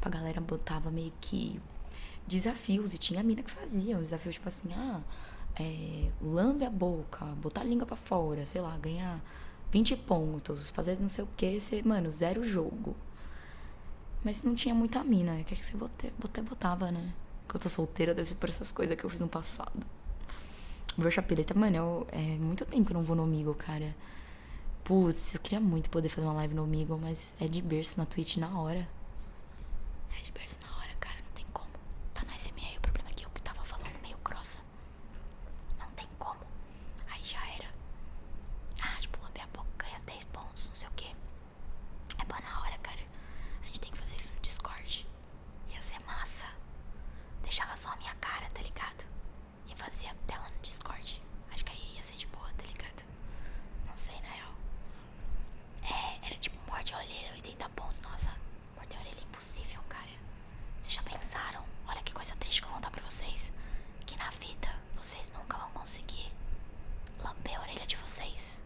Tipo, a galera botava meio que desafios. E tinha mina que fazia. Um desafio, tipo assim, ah, é, lambe a boca, botar a língua pra fora, sei lá, ganhar 20 pontos, fazer não sei o que, você, mano, zero jogo. Mas não tinha muita mina, né? Que você até botava, né? Quando eu tô solteira, deve ser por essas coisas que eu fiz no passado. Vou chapeleta, mano, eu, é muito tempo que eu não vou no Amigo, cara. Putz, eu queria muito poder fazer uma live no Amigo, mas é de berço na Twitch na hora. Her person Vocês nunca vão conseguir lamber a orelha de vocês.